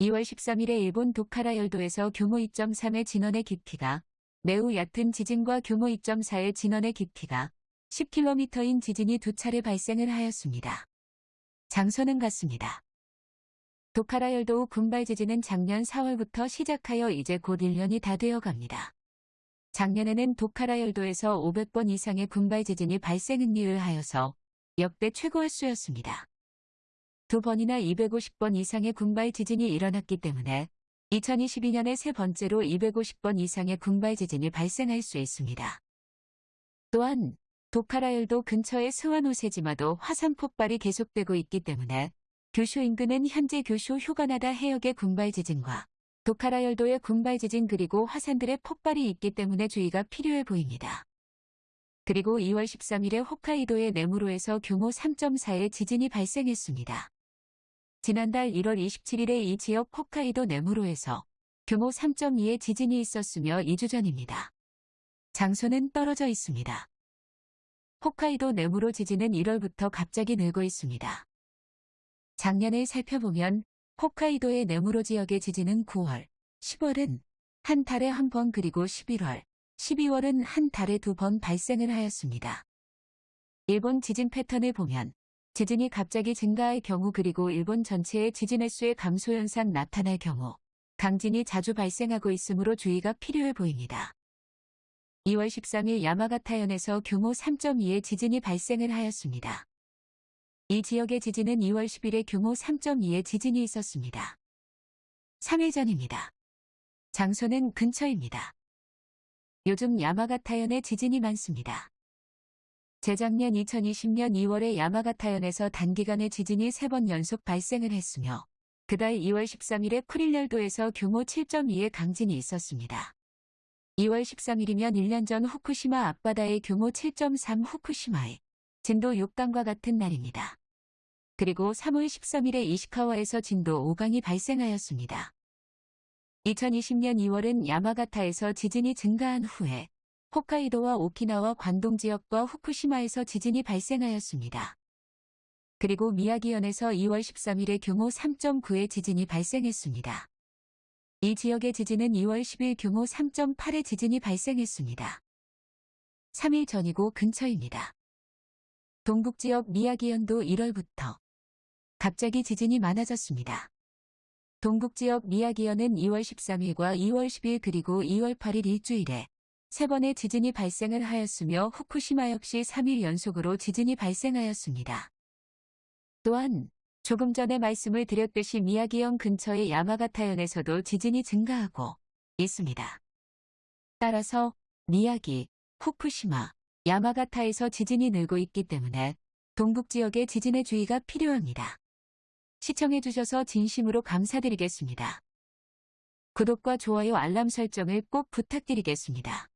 2월 13일에 일본 도카라 열도에서 규모 2.3의 진원의 깊이가 매우 얕은 지진과 규모 2.4의 진원의 깊이가 10km인 지진이 두 차례 발생을 하였습니다. 장소는 같습니다. 도카라 열도 군발 지진은 작년 4월부터 시작하여 이제 곧 1년이 다 되어 갑니다. 작년에는 도카라 열도에서 500번 이상의 군발 지진이 발생을 하여서 역대 최고 횟수였습니다. 두 번이나 250번 이상의 군발 지진이 일어났기 때문에 2022년에 세 번째로 250번 이상의 군발 지진이 발생할 수 있습니다. 또한 도카라열도 근처의 스와노세지마도 화산 폭발이 계속되고 있기 때문에 규슈 인근은 현재 규슈 휴가나다 해역의 군발 지진과 도카라열도의 군발 지진 그리고 화산들의 폭발이 있기 때문에 주의가 필요해 보입니다. 그리고 2월 13일에 홋카이도의 네무로에서 규모 3.4의 지진이 발생했습니다. 지난달 1월 27일에 이 지역 홋카이도 네무로에서 규모 3.2의 지진이 있었으며 2주 전입니다. 장소는 떨어져 있습니다. 홋카이도 네무로 지진은 1월부터 갑자기 늘고 있습니다. 작년을 살펴보면 홋카이도의 네무로 지역의 지진은 9월, 10월은 한 달에 한 번 그리고 11월, 12월은 한 달에 두 번 발생을 하였습니다. 일본 지진 패턴을 보면 지진이 갑자기 증가할 경우 그리고 일본 전체의 지진 횟수의 감소 현상 나타날 경우 강진이 자주 발생하고 있으므로 주의가 필요해 보입니다. 2월 13일 야마가타현에서 규모 3.2의 지진이 발생을 하였습니다. 이 지역의 지진은 2월 10일에 규모 3.2의 지진이 있었습니다. 3일 전입니다. 장소는 근처입니다. 요즘 야마가타현에 지진이 많습니다. 재작년 2020년 2월에 야마가타현에서 단기간에 지진이 3번 연속 발생을 했으며 그달 2월 13일에 쿠릴열도에서 규모 7.2의 강진이 있었습니다. 2월 13일이면 1년 전 후쿠시마 앞바다의 규모 7.3 후쿠시마의 진도 6강과 같은 날입니다. 그리고 3월 13일에 이시카와에서 진도 5강이 발생하였습니다. 2020년 2월은 야마가타에서 지진이 증가한 후에 홋카이도와 오키나와 관동 지역과 후쿠시마에서 지진이 발생하였습니다. 그리고 미야기현에서 2월 13일에 규모 3.9의 지진이 발생했습니다. 이 지역의 지진은 2월 10일 규모 3.8의 지진이 발생했습니다. 3일 전이고 근처입니다. 동북 지역 미야기현도 1월부터 갑자기 지진이 많아졌습니다. 동북 지역 미야기현은 2월 13일과 2월 10일 그리고 2월 8일 일주일에 세 번의 지진이 발생을 하였으며 후쿠시마 역시 3일 연속으로 지진이 발생하였습니다. 또한 조금 전에 말씀을 드렸듯이 미야기현 근처의 야마가타현에서도 지진이 증가하고 있습니다. 따라서 미야기, 후쿠시마, 야마가타에서 지진이 늘고 있기 때문에 동북 지역의 지진에 주의가 필요합니다. 시청해주셔서 진심으로 감사드리겠습니다. 구독과 좋아요 알람 설정을 꼭 부탁드리겠습니다.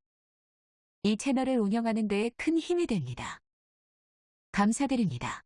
이 채널을 운영하는 데에 큰 힘이 됩니다. 감사드립니다.